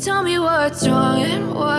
tell me what's wrong and why.